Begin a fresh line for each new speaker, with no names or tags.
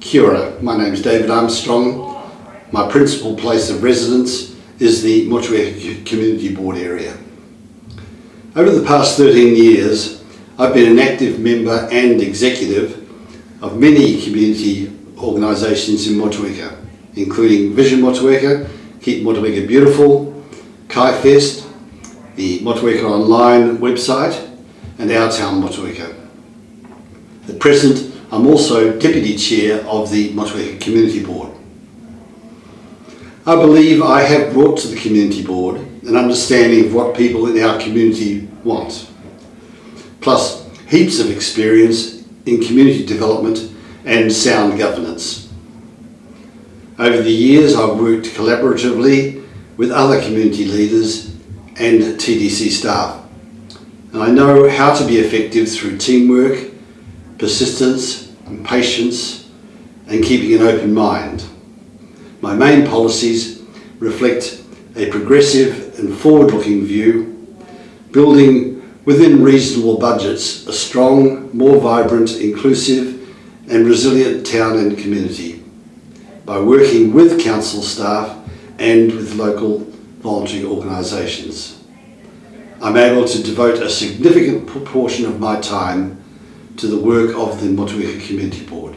Kia my name is David Armstrong. My principal place of residence is the Motueka Community Board area. Over the past 13 years, I've been an active member and executive of many community organisations in Motueka, including Vision Motueka, Keep Motueka Beautiful, Kai Fest, the Motueka Online website, and Our Town Motueka. At present, I'm also Deputy Chair of the Motueka Community Board. I believe I have brought to the Community Board an understanding of what people in our community want, plus heaps of experience in community development and sound governance. Over the years I've worked collaboratively with other community leaders and TDC staff and I know how to be effective through teamwork, persistence and patience and keeping an open mind. My main policies reflect a progressive and forward-looking view, building within reasonable budgets a strong, more vibrant, inclusive and resilient town and community by working with council staff and with local voluntary organisations. I'm able to devote a significant proportion of my time to the work of the Motueka Community Board.